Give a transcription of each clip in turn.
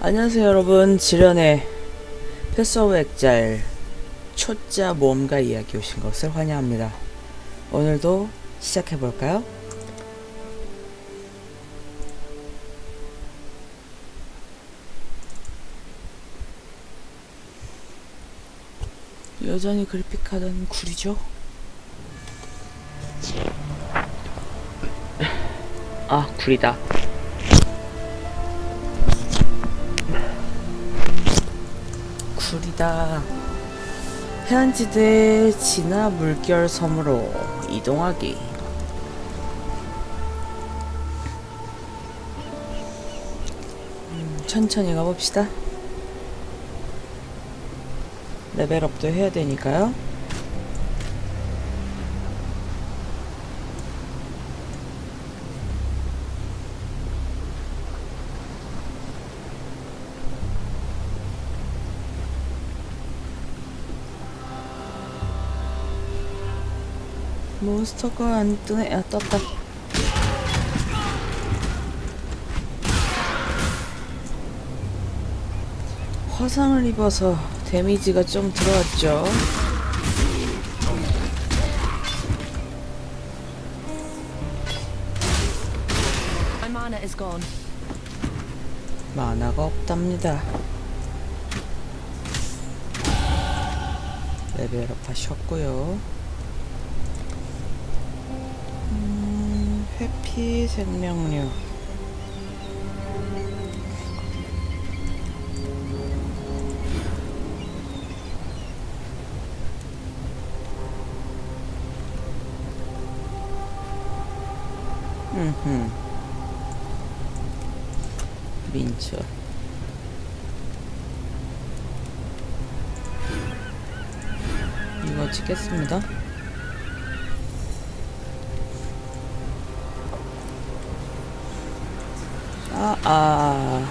안녕하세요 여러분 지련의 패스오브 액잘 초짜 모험가 이야기 오신 것을 환영합니다 오늘도 시작해볼까요? 여전히 그래픽카드는 구리죠? 아 구리다 구리다. 해안지대 진화 물결 섬으로 이동하기. 음, 천천히 가봅시다. 레벨업도 해야 되니까요 몬스터가 안 뜨네. 아, 떴다. 화상을 입어서 데미지가 좀 들어왔죠. 만화가 없답니다. 레벨업 하셨고요. 음, 회피 생명력. 음흠. 민초. 이거 찍겠습니다. 아, 아.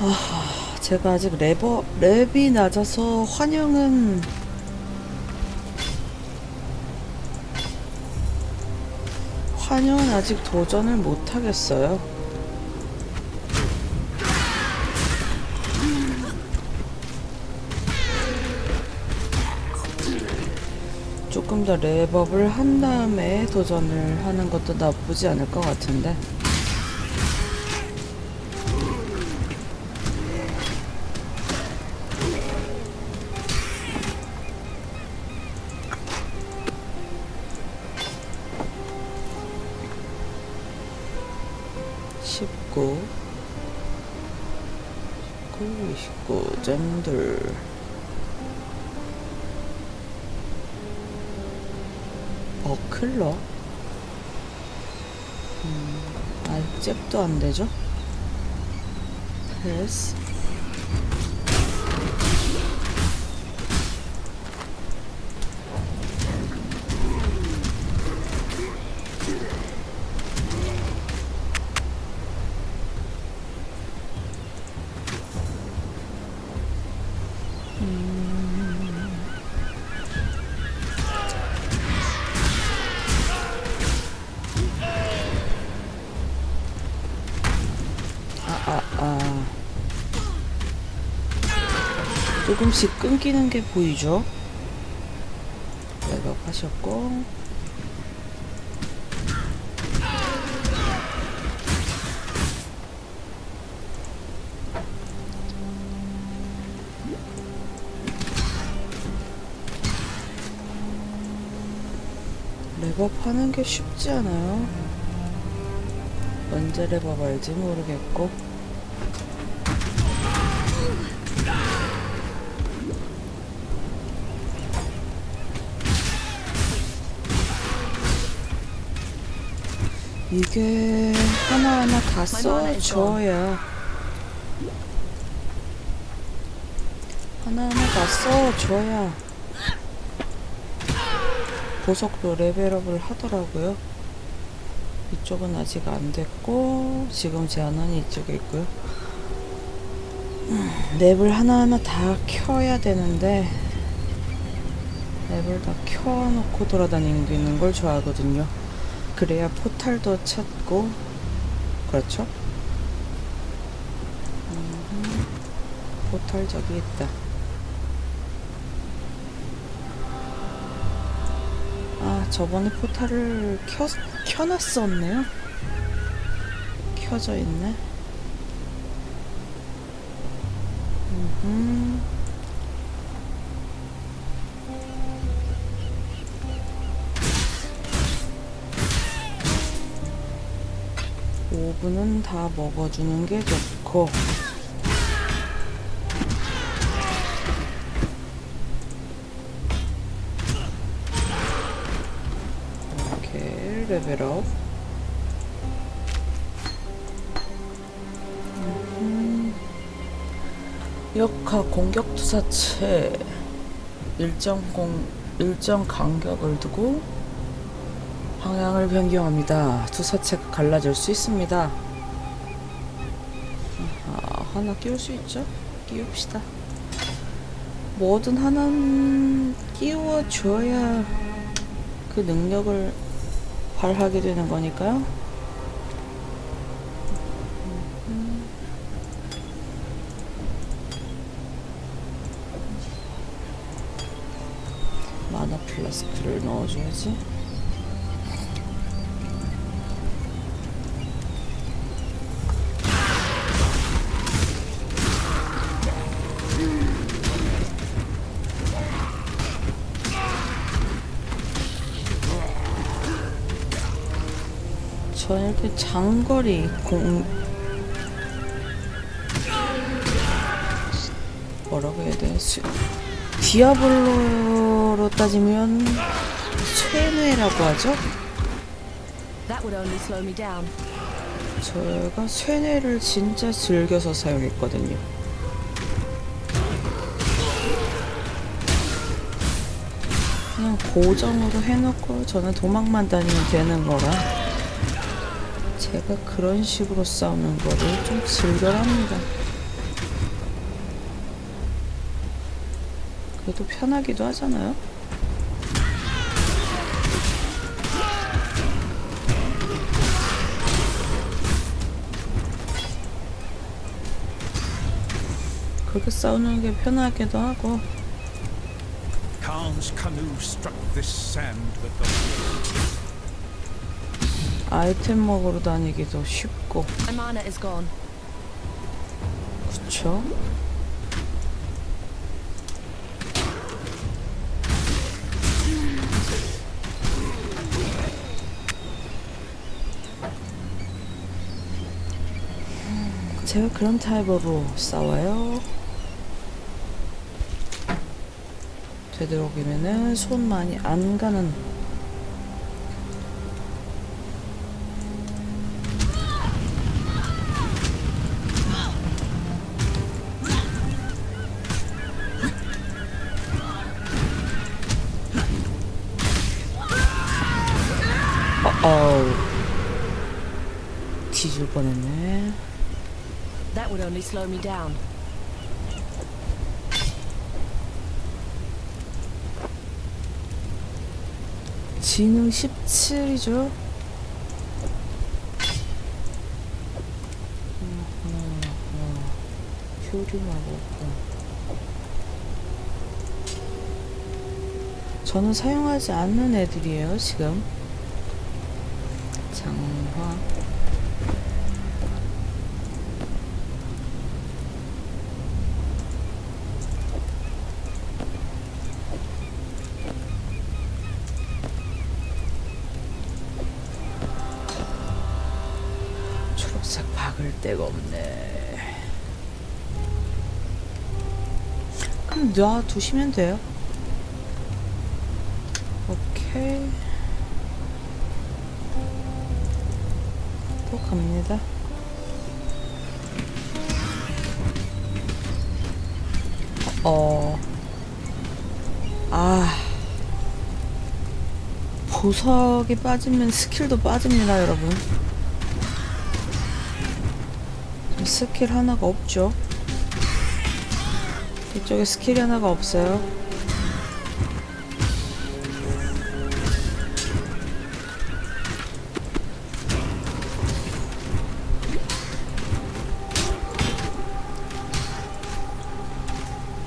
아, 제가 아직 레버, 랩이 낮아서 환영은 환영은 아직 도전을 못 하겠어요. 조금 더 랩업을 한 다음에 도전을 하는 것도 나쁘지 않을 것 같은데. 십구, 십구, 이십구 점 클러? 음, 아직 잽도 안 되죠? 패스. 끊기는 게 보이죠? 백업 하셨고. 랩업 하는 게 쉽지 않아요. 언제 랩업 할지 모르겠고. 이게 하나하나 다 써줘야 하나하나 다 써줘야 보석도 레벨업을 하더라고요. 이쪽은 아직 안 됐고 지금 제안은 이쪽에 있고요. 음, 랩을 하나하나 다 켜야 되는데 랩을 다 켜놓고 돌아다니는 걸 좋아하거든요 그래야 포탈도 찾고 그렇죠? 음, 포탈 저기 있다. 아, 저번에 포탈을 켜, 켜놨었네요. 켜져 있네. 음 흠. 오븐은 다 먹어주는 게 좋고 이렇게 레벨업 음흠. 역학 공격 투사체 일정 공 일정 간격을 두고 방향을 변경합니다. 투사체가 갈라질 수 있습니다. 아, 하나 끼울 수 있죠? 끼웁시다. 뭐든 하나는 끼워줘야 그 능력을 발하게 되는 거니까요. 마나 플라스크를 넣어줘야지. 장거리 공 뭐라고 해야 돼? 수... 디아블로로 따지면 쇠뇌라고 하죠? 제가 쇠뇌를 진짜 즐겨서 사용했거든요. 그냥 고정으로 해놓고 저는 도망만 다니면 되는 거라 제가 그런 식으로 싸우는 거를 좀 즐겨합니다. 그래도 편하기도 하잖아요. 그렇게 싸우는 게 편하기도 하고 Khan's canoe struck this sand with the 아이템 먹으러 다니기도 쉽고. 그쵸? 제가 그런 타입으로 싸워요. 되도록이면은 손 많이 안 가는 only slow me down. 지능 17이죠. 효리마법. 저는 사용하지 않는 애들이에요, 지금. 장화. 놔두시면 돼요. 오케이. 또 갑니다. 어. 아. 보석이 빠지면 스킬도 빠집니다, 여러분. 스킬 하나가 없죠. 저기 스킬이 하나가 없어요.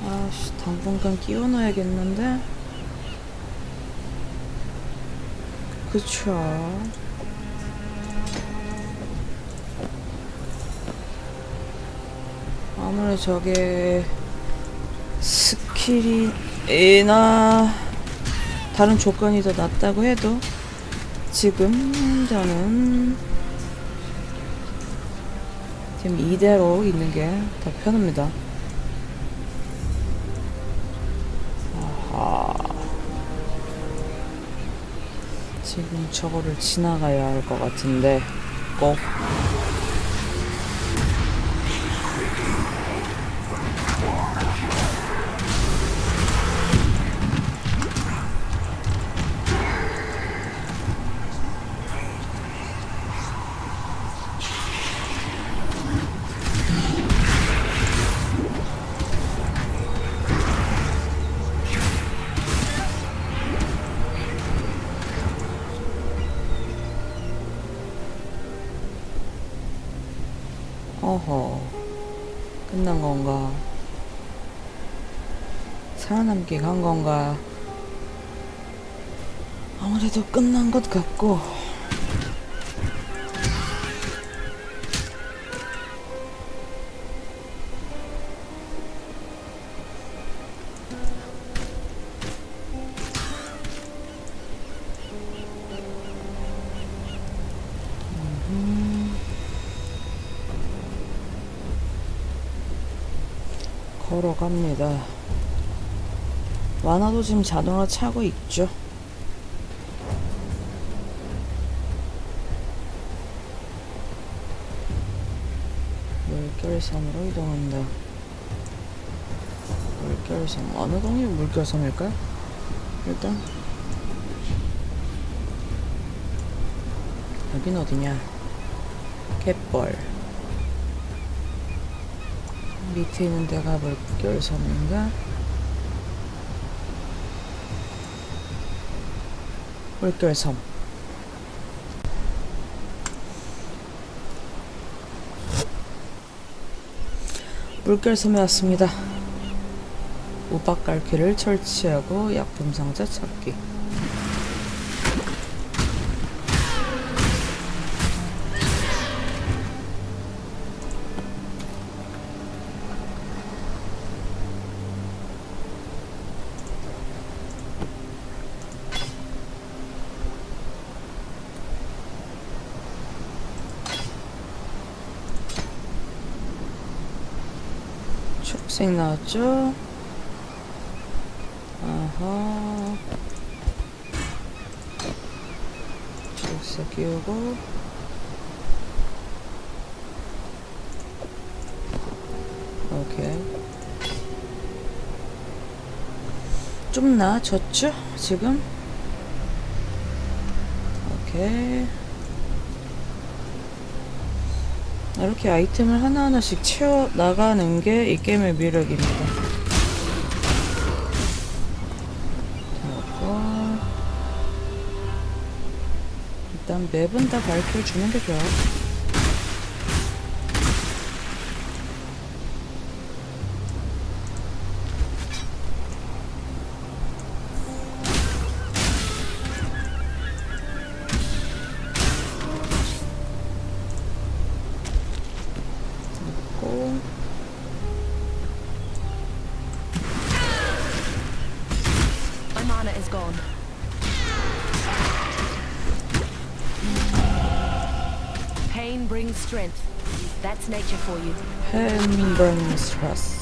아씨 당분간 끼워놔야겠는데? 그쵸. 아무래도 저게 skill이나 다른 조건이 더 낫다고 해도 지금 저는 지금 이대로 있는 게 더 편합니다. 아하. 지금 저거를 지나가야 할 것 같은데 꼭 간 건가? 아무래도 끝난 것 같고. 걸어갑니다. 완화도 지금 자동으로 차고 있죠. 물결섬으로 이동한다. 물결섬 어느 동이 물결섬일까요? 일단 여긴 어디냐? 갯벌 밑에 있는 데가 물결섬인가? 물결섬 물결섬에 왔습니다. 우박갈퀴를 설치하고 약품 상자 찾 기 초록색 나왔죠? 아하. 초록색 끼우고. 오케이. 좀 나아졌죠? 지금? 오케이. 이렇게 아이템을 하나하나씩 채워 나가는 게 이 게임의 매력입니다. 일단 맵은 다 밝혀주는 게 좋아. That's nature for you. 햄버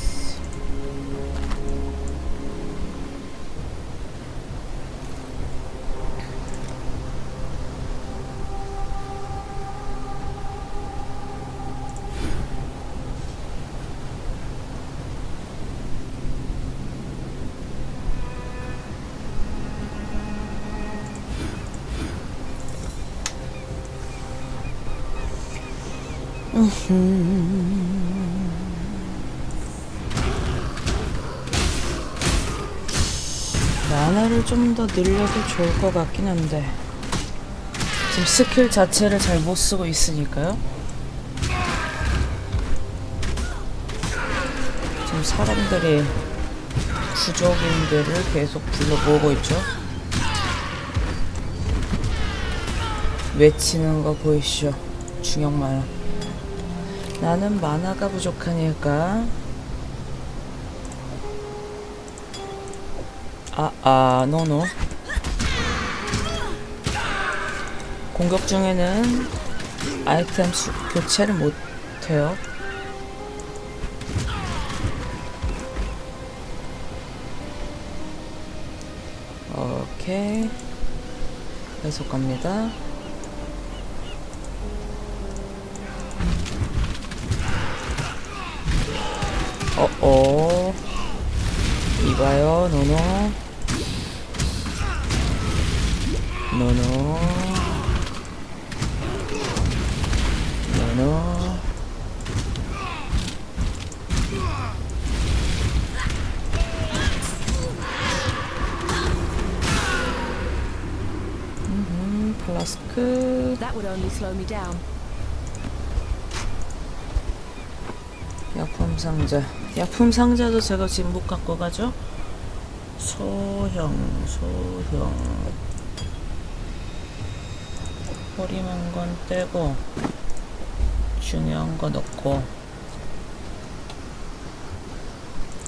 만화를 좀 더 늘려도 좋을 것 같긴 한데 지금 스킬 자체를 잘 못 쓰고 있으니까요. 지금 사람들이 부족인들을 계속 불러 모으고 있죠. 외치는 거 보이시죠? 중형 만화. 나는 만화가 부족하니까. 아, 아, 노노. 공격 중에는 아이템 수, 교체를 못해요. 오케이. 계속 갑니다. Me down. 약품 상자. 약품 상자도 제가 지금 못 갖고 가죠? 소형, 소형. 허리만 건 떼고, 중요한 거 넣고,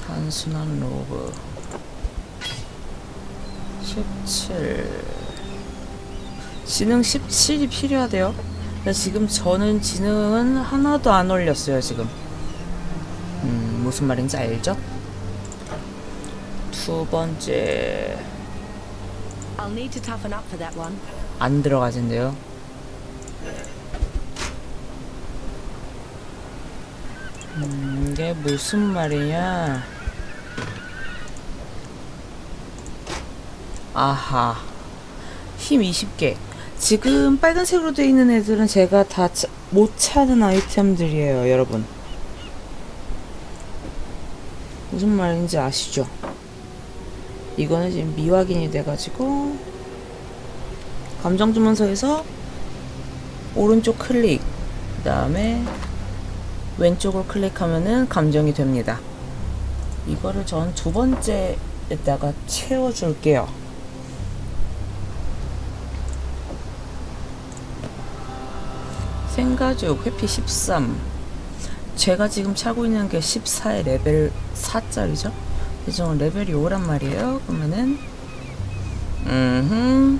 단순한 로브. 17. 지능 17이 필요하대요. 근데 지금 저는 지능은 하나도 안 올렸어요, 지금. 음, 무슨 말인지 알죠? 두 번째. 안 들어가진대요. 음, 이게 무슨 말이냐? 아하. 힘 20개. 지금 빨간색으로 되어 있는 애들은 제가 다 못 찾은 아이템들이에요, 여러분. 무슨 말인지 아시죠? 이거는 지금 미확인이 돼가지고 감정 주문서에서 오른쪽 클릭 그 다음에 왼쪽을 클릭하면은 감정이 됩니다 이거를 전 두 번째에다가 채워줄게요 생가죽 회피 13 제가 지금 차고 있는 게 14의 레벨 4짜리죠 예정은 레벨이 5란 말이에요 그러면은 음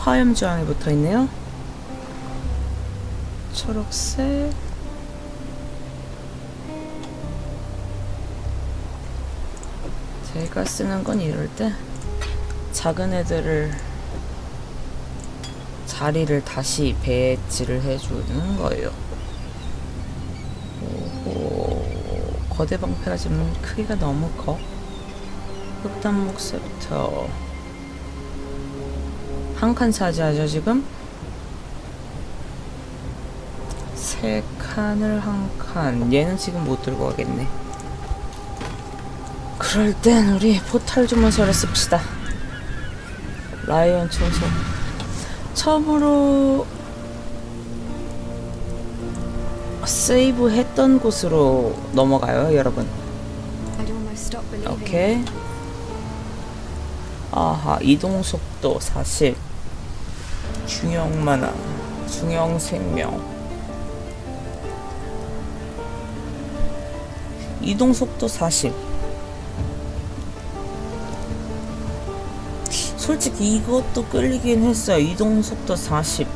화염 저항이 붙어 있네요. 초록색. 제가 쓰는 건 이럴 때 작은 애들을 자리를 다시 배치를 해주는 거예요. 오호, 거대 방패가 지금 크기가 너무 커. 흑단 목새부터. 한 칸 차지하죠 지금 세 칸을 한 칸. 얘는 지금 못 들고 가겠네. 그럴 땐 우리 포탈 주문서를 씁시다. 라이언 초소 처음으로 세이브 했던 곳으로 넘어가요 여러분. 오케이. 아하, 이동 속도 40. 중형 만화, 중형 생명. 이동 속도 40. 솔직히 이것도 끌리긴 했어요. 이동 속도 40.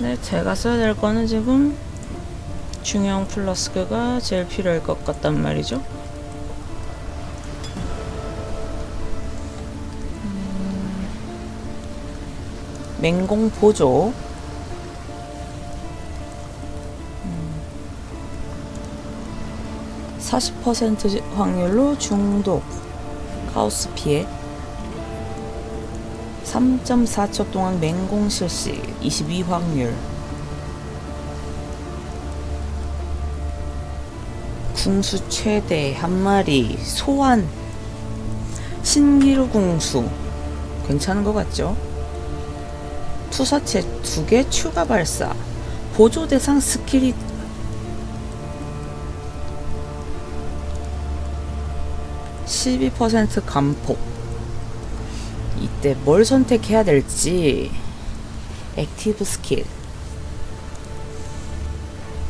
네, 제가 써야 될 거는 지금 중형 플러스가 제일 필요할 것 같단 말이죠. 맹공 보조. 음, 40% 확률로 중독, 카오스 피해. 3.4초 동안 맹공 실시 22 확률 궁수 최대 한 마리 소환 신기루 궁수 괜찮은 것 같죠? 투사체 두개 추가 발사. 보조 대상 skill이 (12% 증폭) 이때 뭘 선택해야 될지. active skill.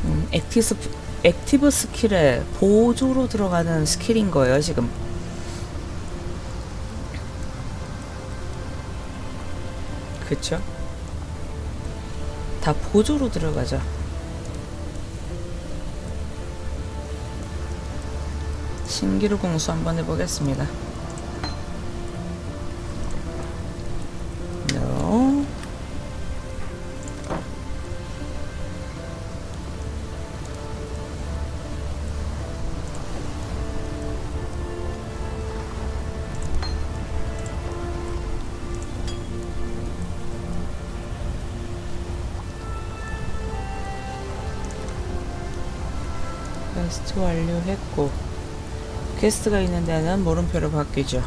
음, active, s- active skill에 보조로 들어가는 skill인 거예요 지금. 그쵸? 다 보조로 들어가죠 신기루 궁수 한번 해보겠습니다 퀘스트 완료했고 퀘스트가 있는 데는 물음표로 바뀌죠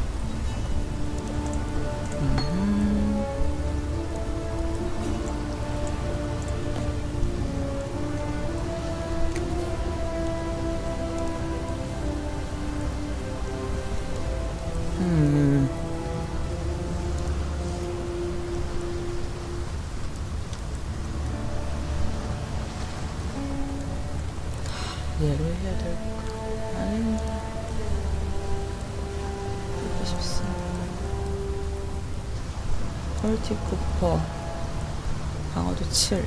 7.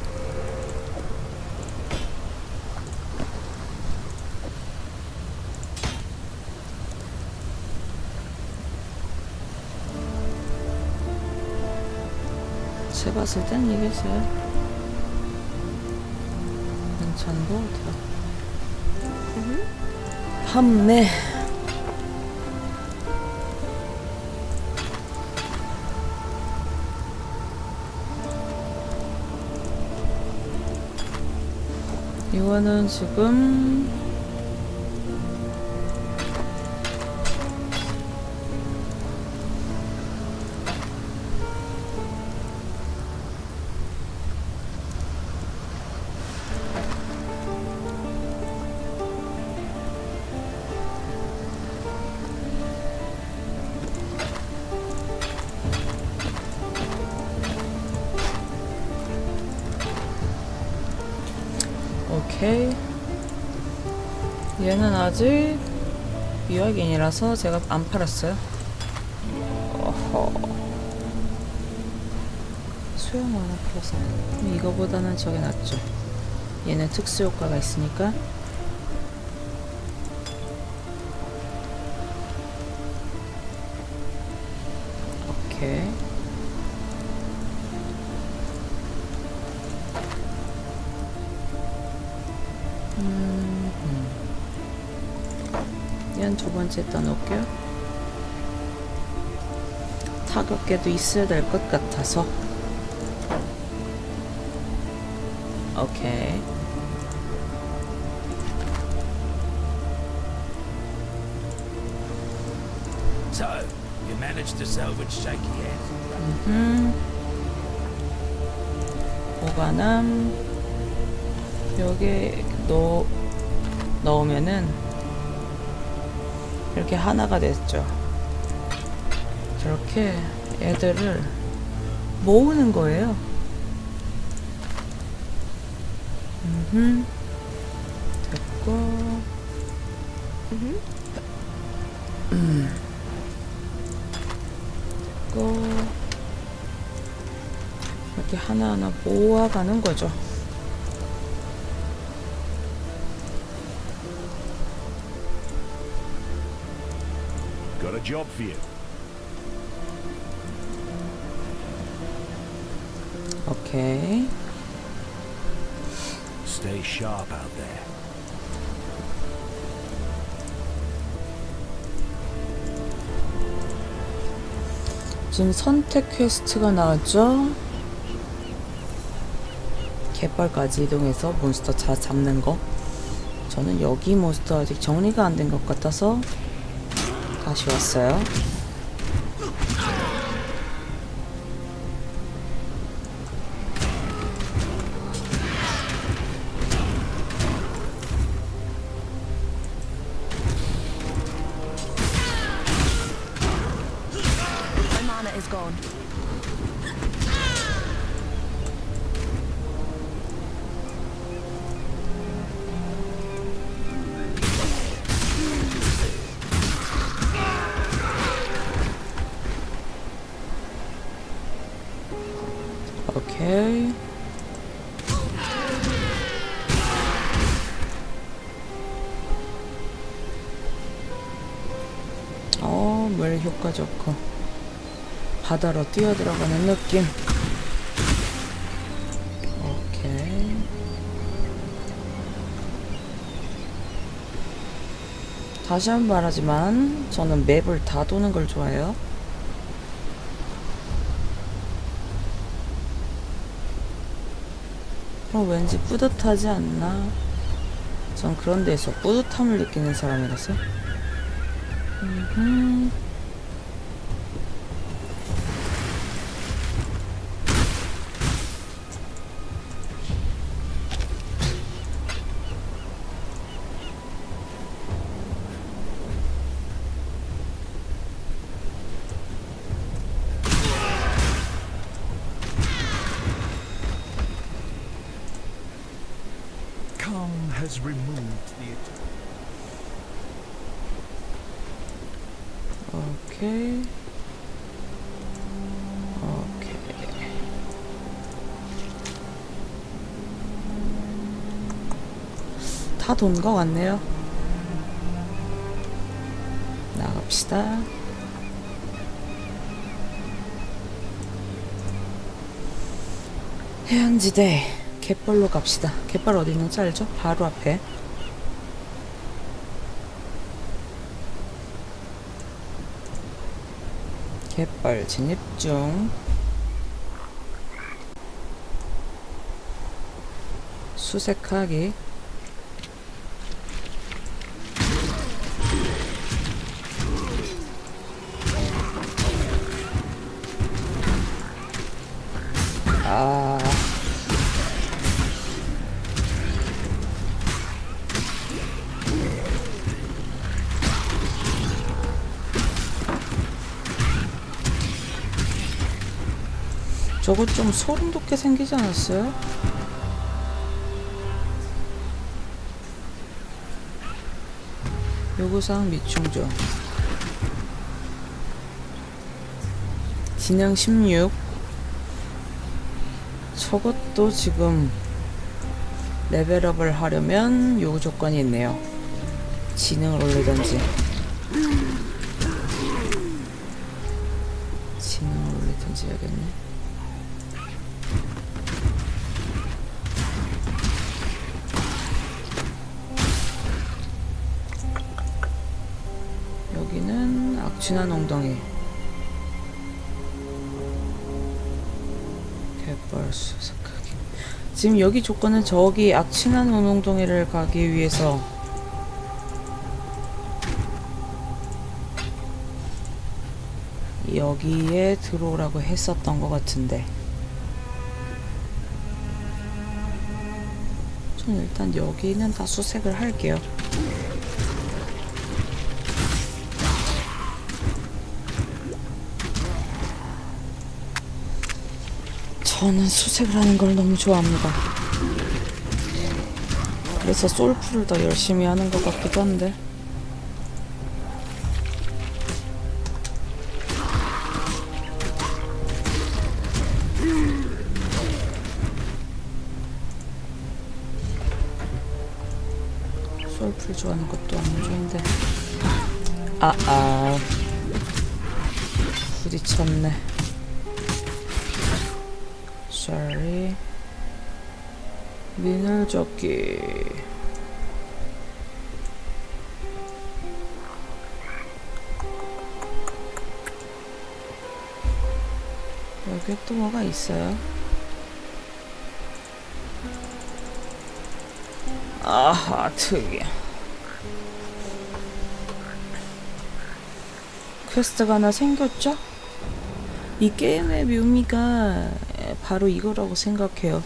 제 봤을 땐 이게 제일 괜찮은 것 같아요. 판매. 이거는 지금 유학인이라서 제가 안 팔았어요. 어허. 수영 하나 풀어서. 이거보다는 저게 낫죠. 얘는 특수 효과가 있으니까. 음, 음. 얘는 두 번째 떠놓을게요. 타격계도 있어야 될 것 같아서. 오케이. So, you managed to salvage Shaky Hand? 음. 보관함. 여기 넣, 넣으면은 이렇게 하나가 됐죠. 저렇게 애들을 모으는 거예요. 음. 됐고. 음. 됐고. 이렇게 하나하나 모아가는 거죠. Job for you. 오케이. Stay sharp out there. 지금 선택 quest가 나왔죠? 갯벌까지 이동해서 몬스터 자 잡는 거. 저는 여기 몬스터 아직 정리가 안 된 것 같아서 왔어요. 바다로 뛰어들어가는 느낌. 오케이. 다시 한 번 말하지만 저는 맵을 다 도는 걸 좋아해요. 어, 왠지 뿌듯하지 않나? 전 그런 데에서 뿌듯함을 느끼는 사람이라서. 음흠. Has removed the attack. 오케이. 오케이. 다돈 거 같네요. 나갑시다. 해양지대 갯벌로 갑시다. 갯벌 어디 있는지 알죠? 바로 앞에. 갯벌 진입 중. 수색하기. 저거 좀 소름 돋게 생기지 않았어요? 요구사항 미충족 진영 16 저것도 지금 레벨업을 하려면 요구 조건이 있네요. 지능을 올리던지. 지능을 올리던지 해야겠네 악취난 엉덩이. 갯벌 수색하기. 지금 여기 조건은 저기 악취난 엉덩이를 가기 위해서. 여기에 들어오라고 했었던 것 같은데. 전 일단 여기는 다 수색을 할게요 저는 수색을 하는 걸 너무 좋아합니다. 그래서 솔프를 더 열심히 하는 것 같기도 한데. 솔프를 좋아하는 것도 안 좋은데. 아, 아. 부딪혔네. Sorry. 미늘 접기. 여기 또 뭐가 있어요? 아하, 특이해. quest가 하나 생겼죠? 이 게임의 묘미가 바로 이거라고 생각해요.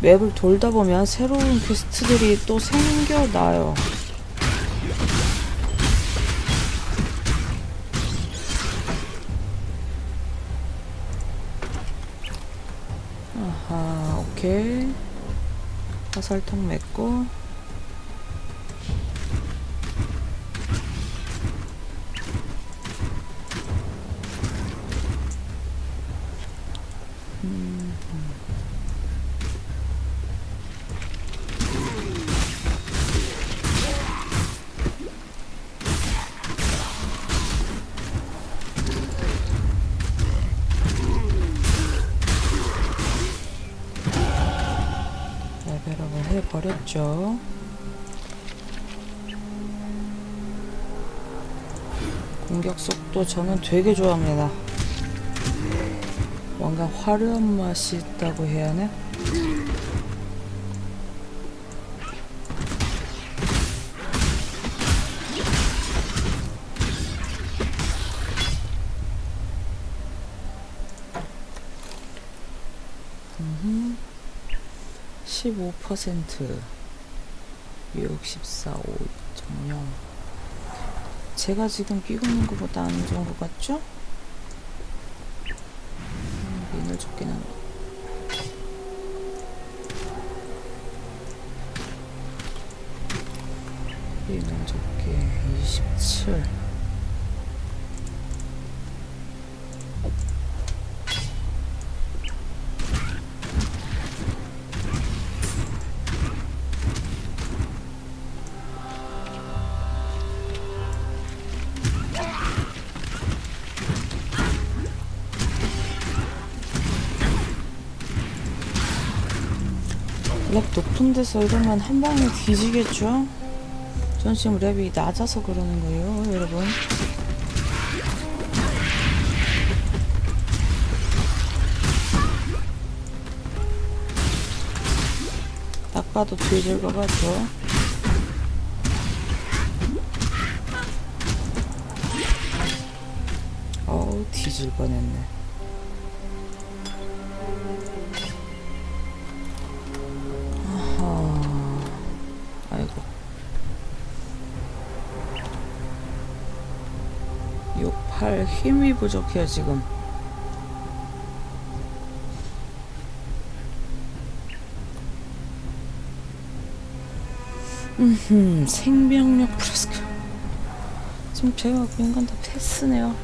map을 돌다 보면 새로운 quest들이 또 생겨나요. 아하, 오케이. 화살통 맺고. 해버렸죠. 공격 속도 저는 되게 좋아합니다. 뭔가 화려한 맛이 있다고 해야 하나? 15% 6, 14, 5, 0 제가 지금 끼고 있는 것보다 안 좋은 것 같죠? 음, 민을 한데 민을 적게 27 랩 높은 데서 이러면 한 방에 뒤지겠죠? 전 지금 랩이 낮아서 그러는 거예요, 여러분. 딱 봐도 뒤질 것 같죠? 어우, 뒤질 뻔했네. 6, 8 힘이 부족해요 지금. 음 생명력 플러스 지금 제가 있는 건다 패스네요.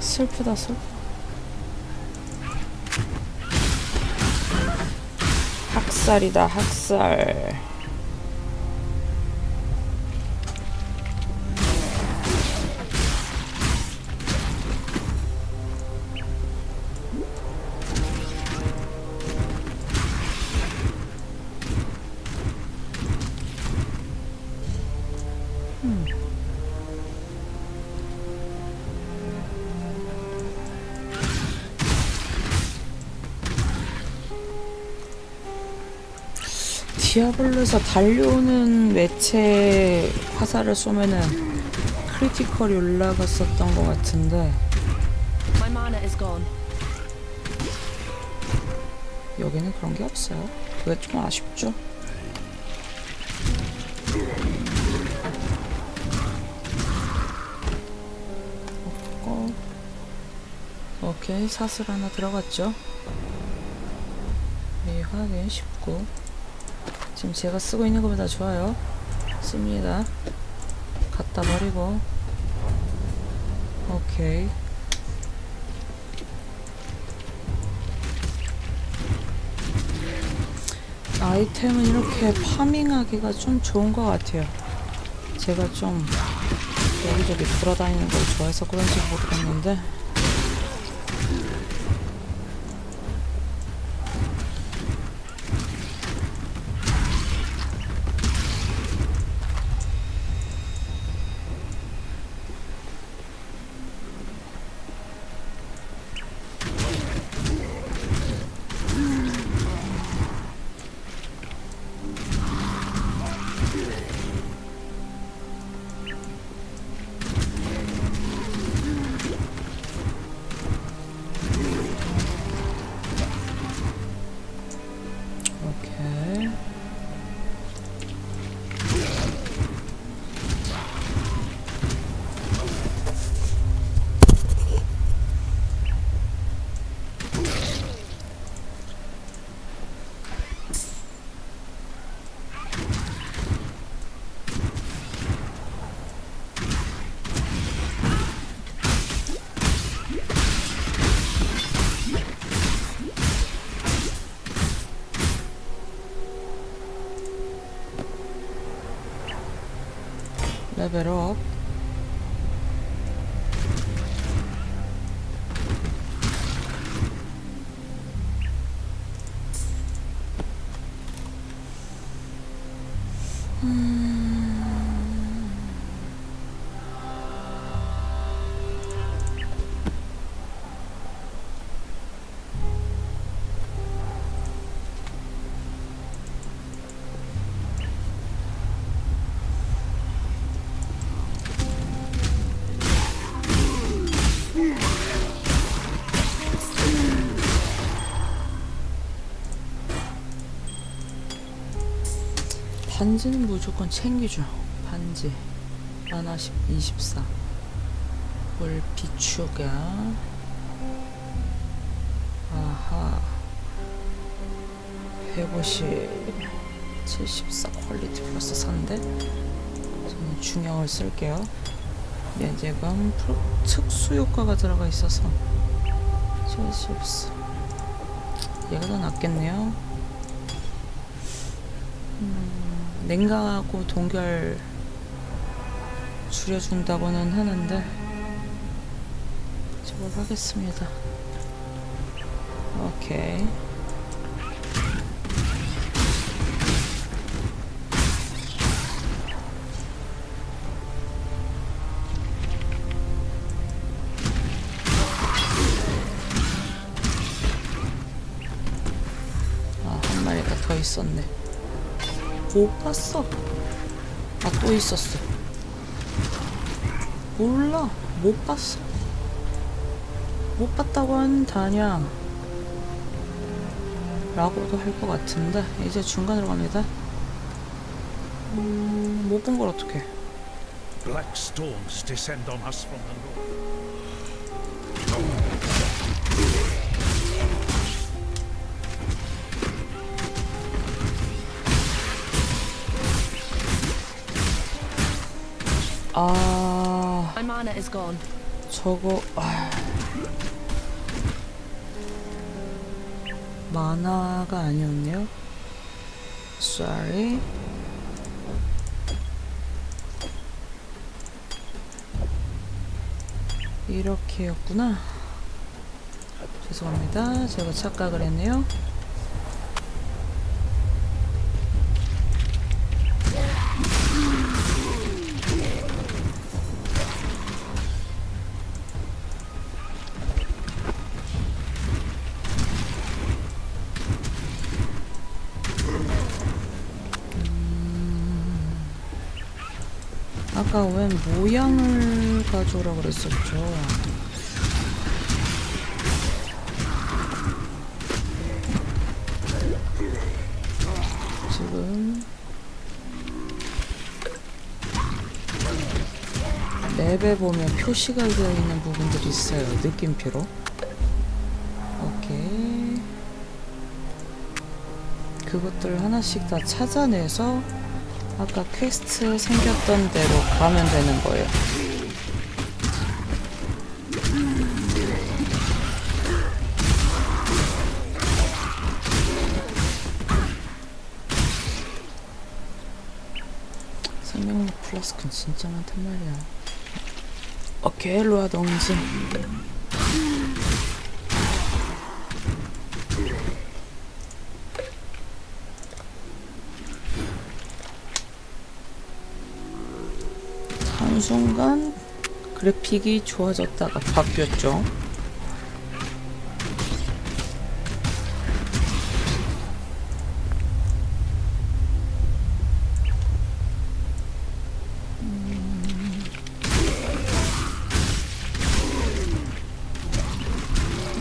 슬프다 슬퍼 학살이다 학살 디아블로에서 달려오는 매체 화살을 쏘면은 크리티컬이 올라갔었던 것 같은데. 여기는 그런 게 없어요. 그게 좀 아쉽죠. 없고. 오케이 사슬 하나 들어갔죠. 네 확인 19. 지금 제가 쓰고 있는 것보다 좋아요. 씁니다. 갖다 버리고. 오케이. 아이템은 이렇게 파밍하기가 좀 좋은 것 같아요. 제가 좀 여기저기 돌아다니는 걸 좋아해서 그런지 모르겠는데 레벨 반지는 무조건 챙기죠. 반지. 하나 10, 24. 물 비추가. 아하. 150. 74 퀄리티 플러스 3대. 저는 중형을 쓸게요. 면제감 프로- 특수 효과가 들어가 있어서 74. 얘가 더 낫겠네요. 냉각하고 동결 줄여준다고는 하는데 저걸 하겠습니다. 오케이. 아, 한 마리가 더 있었네. 못 봤어. 아, 또 있었어. 몰라. 못 봤어. 못 봤다고 하는 다냐. 라고도 할 것 같은데, 이제 중간으로 갑니다. 음, 못본 걸 어떡해. Black storms descend on us from the north. 아. 저거, 아. 만화가 아니었네요. Sorry. 이렇게였구나. 죄송합니다. 제가 착각을 했네요. 모양을 가져오라 그랬었죠. 지금 맵에 보면 표시가 되어 있는 부분들이 있어요. 느낌표로. 오케이. 그것들 하나씩 다 찾아내서 아까 퀘스트 생겼던 대로 가면 되는 거예요. 생명력 플러스는 진짜 많단 말이야. 로아 동지. 한 순간 그래픽이 좋아졌다가 바뀌었죠.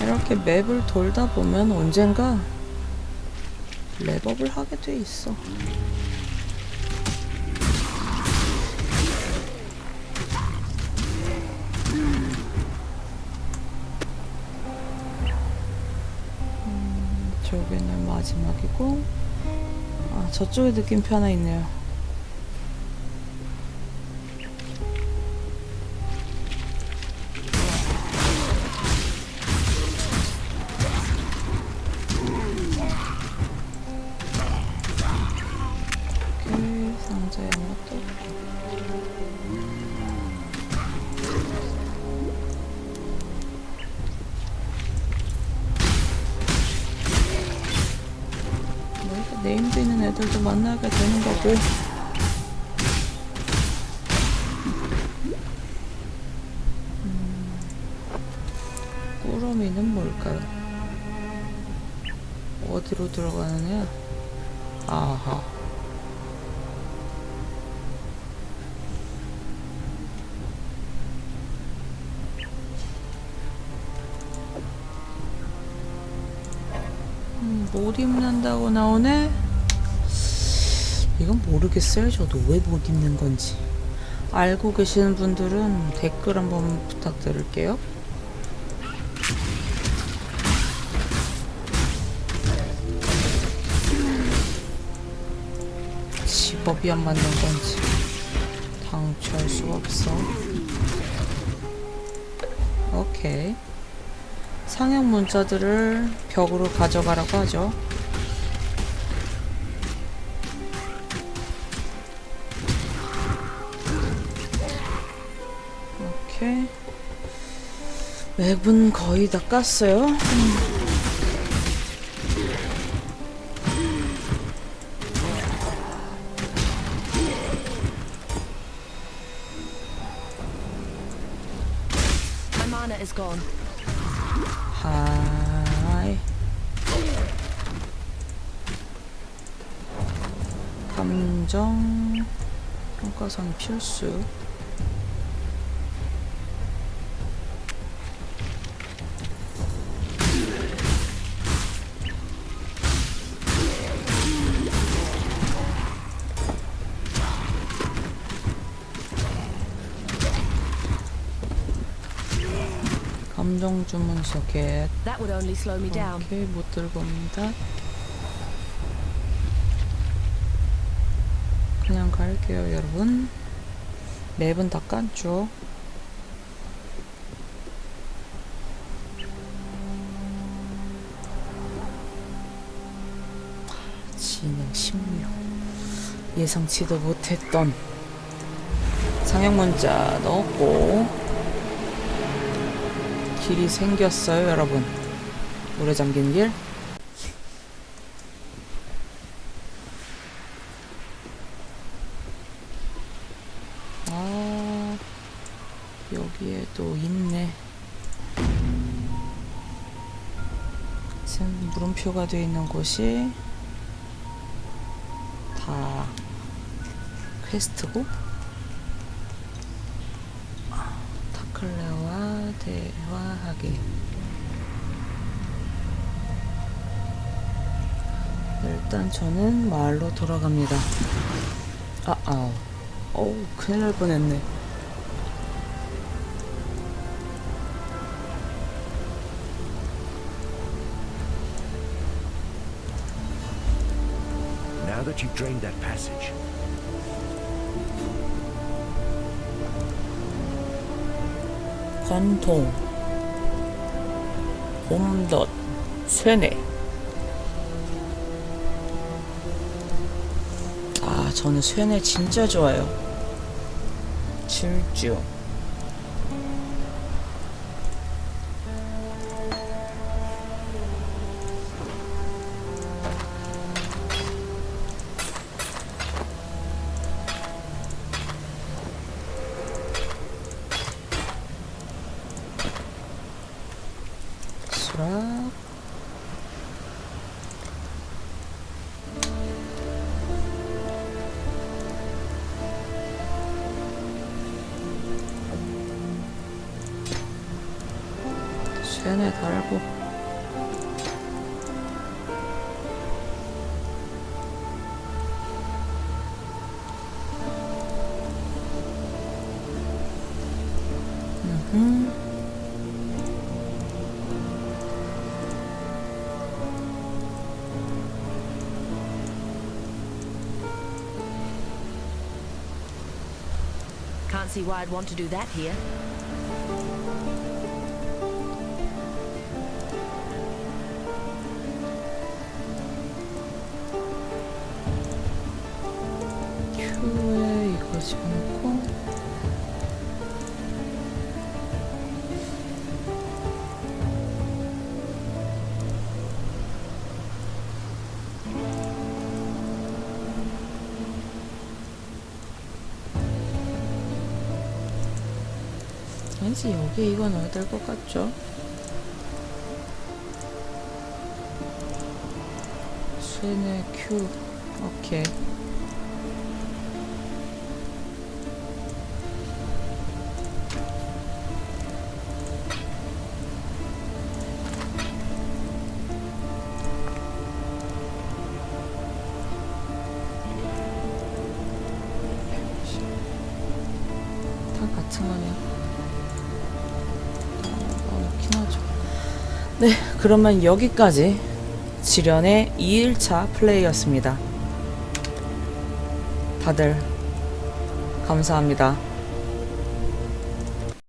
이렇게 맵을 돌다 보면 언젠가 랩업을 하게 돼 있어. 마지막이고, 아 저쪽에 느낌표 하나 있네요. 있는 애들도 만나게 되는 거고 음, 꾸러미는 뭘까요? 어디로 들어가는 애야? 아하 음, 못 입는다고 나오네? 이건 모르겠어요. 저도 왜 못 입는 건지. 알고 계시는 분들은 댓글 한번 부탁드릴게요. 직업이 안 맞는 건지 당초할 수가 없어. 오케이. 상형 문자들을 벽으로 가져가라고 하죠. 맵은 거의 다 깠어요. 하이. 감정 평가선 필수. 주문서 겟. That would only slow me down. 오케이 못 들고 옵니다. 그냥 갈게요 여러분. 맵은 다 깐죠. 진행 16 예상치도 못했던 상형 문자 넣었고 길이 생겼어요 여러분. 물에 잠긴 길? 아, 여기에도 있네. 지금 물음표가 되어 있는 곳이 다 퀘스트고 일단 저는 마을로 돌아갑니다. 아, 아. 어우, 큰일 날 뻔했네. Now that you've drained that passage, 관통, 봄덧, 쇠뇌. 저는 쇠뇌 진짜 좋아요. 질주. I can't see why I'd want to do that here. 왠지 여기 이거 넣어야 될 것 같죠? 수인의 큐 오케이 그러면 여기까지 지련의 2일차 플레이였습니다. 다들 감사합니다.